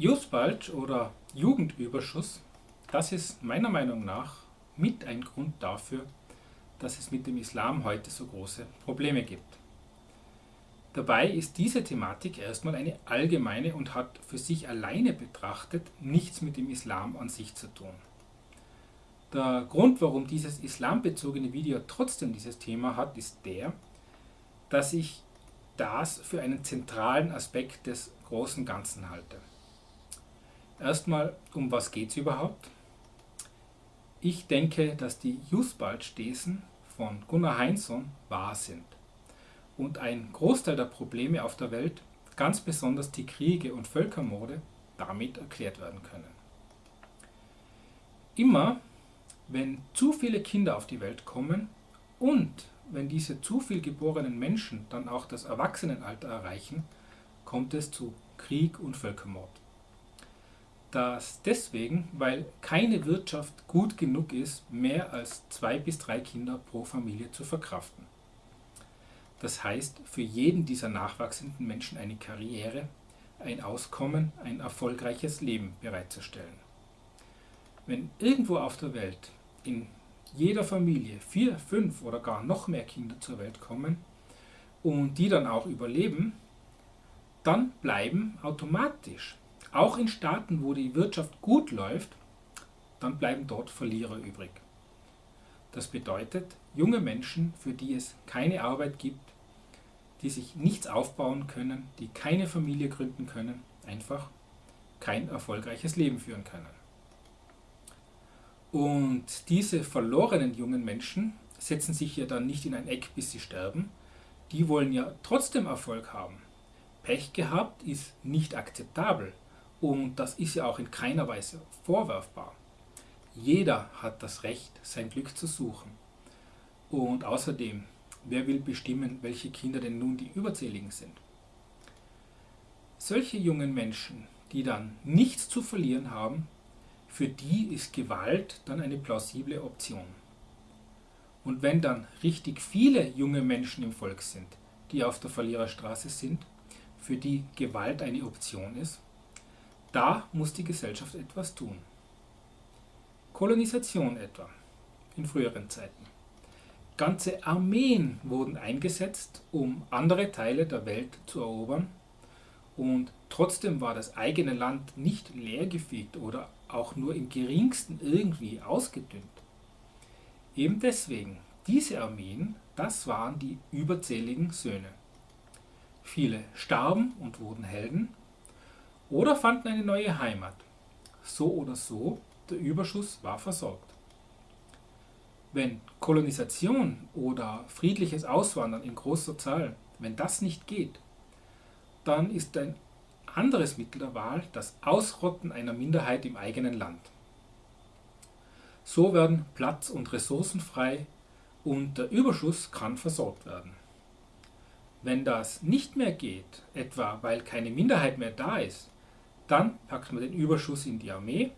Youth Bulge oder Jugendüberschuss, das ist meiner Meinung nach mit ein Grund dafür, dass es mit dem Islam heute so große Probleme gibt. Dabei ist diese Thematik erstmal eine allgemeine und hat für sich alleine betrachtet nichts mit dem Islam an sich zu tun. Der Grund, warum dieses islambezogene Video trotzdem dieses Thema hat, ist der, dass ich das für einen zentralen Aspekt des großen Ganzen halte. Erstmal, um was geht es überhaupt? Ich denke, dass die Jusbald-Thesen von Gunnar Heinzson wahr sind und ein Großteil der Probleme auf der Welt, ganz besonders die Kriege und Völkermorde, damit erklärt werden können. Immer wenn zu viele Kinder auf die Welt kommen und wenn diese zu viel geborenen Menschen dann auch das Erwachsenenalter erreichen, kommt es zu Krieg und Völkermord. Das deswegen, weil keine Wirtschaft gut genug ist, mehr als zwei bis drei Kinder pro Familie zu verkraften. Das heißt, für jeden dieser nachwachsenden Menschen eine Karriere, ein Auskommen, ein erfolgreiches Leben bereitzustellen. Wenn irgendwo auf der Welt in jeder Familie vier, fünf oder gar noch mehr Kinder zur Welt kommen und die dann auch überleben, dann bleiben automatisch, auch in Staaten, wo die Wirtschaft gut läuft, dann bleiben dort Verlierer übrig. Das bedeutet, junge Menschen, für die es keine Arbeit gibt, die sich nichts aufbauen können, die keine Familie gründen können, einfach kein erfolgreiches Leben führen können. Und diese verlorenen jungen Menschen setzen sich ja dann nicht in ein Eck, bis sie sterben. Die wollen ja trotzdem Erfolg haben. Pech gehabt ist nicht akzeptabel und das ist ja auch in keiner Weise vorwerfbar. Jeder hat das Recht, sein Glück zu suchen. Und außerdem, wer will bestimmen, welche Kinder denn nun die Überzähligen sind? Solche jungen Menschen, die dann nichts zu verlieren haben, für die ist Gewalt dann eine plausible Option. Und wenn dann richtig viele junge Menschen im Volk sind, die auf der Verliererstraße sind, für die Gewalt eine Option ist, da muss die Gesellschaft etwas tun. Kolonisation etwa, in früheren Zeiten. Ganze Armeen wurden eingesetzt, um andere Teile der Welt zu erobern und trotzdem war das eigene Land nicht leergefegt oder auch nur im geringsten irgendwie ausgedünnt. Eben deswegen, diese Armeen, das waren die überzähligen Söhne. Viele starben und wurden Helden oder fanden eine neue Heimat. So oder so, der Überschuss war versorgt. Wenn Kolonisation oder friedliches Auswandern in großer Zahl, wenn das nicht geht, dann ist ein anderes Mittel der Wahl das Ausrotten einer Minderheit im eigenen Land. So werden Platz und Ressourcen frei und der Überschuss kann versorgt werden. Wenn das nicht mehr geht, etwa weil keine Minderheit mehr da ist, dann packt man den Überschuss in die Armee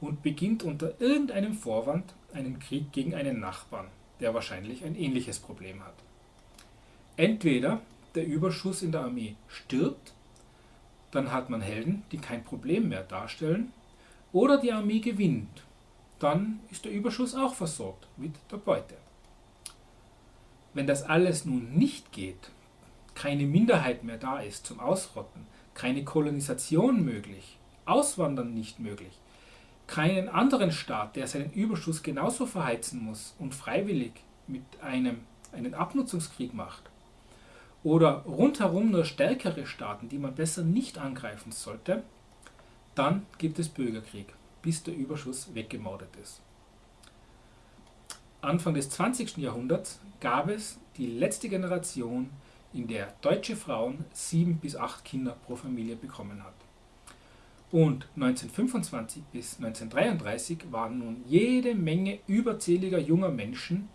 und beginnt unter irgendeinem Vorwand einen Krieg gegen einen Nachbarn, der wahrscheinlich ein ähnliches Problem hat. Entweder der Überschuss in der Armee stirbt, dann hat man Helden, die kein Problem mehr darstellen, oder die Armee gewinnt, dann ist der Überschuss auch versorgt mit der Beute. Wenn das alles nun nicht geht, keine Minderheit mehr da ist zum Ausrotten, keine Kolonisation möglich, Auswandern nicht möglich, keinen anderen Staat, der seinen Überschuss genauso verheizen muss und freiwillig mit einem einen Abnutzungskrieg macht, oder rundherum nur stärkere Staaten, die man besser nicht angreifen sollte, dann gibt es Bürgerkrieg, bis der Überschuss weggemordet ist. Anfang des 20. Jahrhunderts gab es die letzte Generation, in der deutsche Frauen sieben bis acht Kinder pro Familie bekommen hat. Und 1925 bis 1933 waren nun jede Menge überzähliger junger Menschen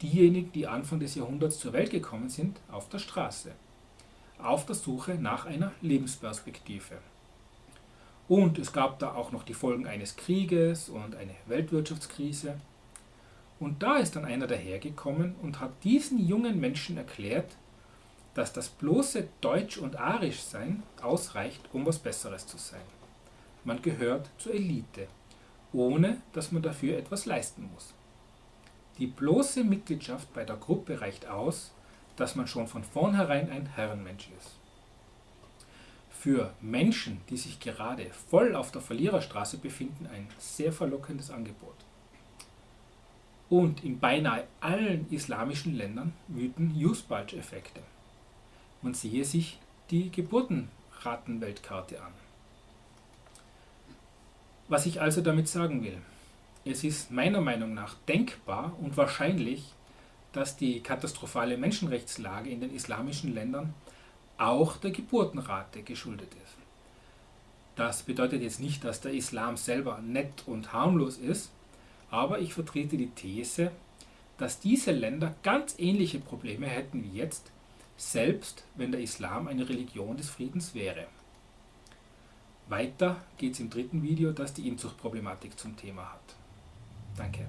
diejenigen, die Anfang des Jahrhunderts zur Welt gekommen sind, auf der Straße, auf der Suche nach einer Lebensperspektive. Und es gab da auch noch die Folgen eines Krieges und eine Weltwirtschaftskrise. Und da ist dann einer dahergekommen und hat diesen jungen Menschen erklärt, dass das bloße Deutsch- und Arischsein ausreicht, um was Besseres zu sein. man gehört zur Elite, ohne dass man dafür etwas leisten muss. Die bloße Mitgliedschaft bei der Gruppe reicht aus, dass man schon von vornherein ein Herrenmensch ist. Für Menschen, die sich gerade voll auf der Verliererstraße befinden, ein sehr verlockendes Angebot. Und in beinahe allen islamischen Ländern wüten Use-Bulge-Effekte. Man sehe sich die Geburtenratenweltkarte an. Was ich also damit sagen will, es ist meiner Meinung nach denkbar und wahrscheinlich, dass die katastrophale Menschenrechtslage in den islamischen Ländern auch der Geburtenrate geschuldet ist. Das bedeutet jetzt nicht, dass der Islam selber nett und harmlos ist, aber ich vertrete die These, dass diese Länder ganz ähnliche Probleme hätten wie jetzt, selbst wenn der Islam eine Religion des Friedens wäre. Weiter geht es im dritten Video, das die Inzuchtproblematik zum Thema hat. Danke.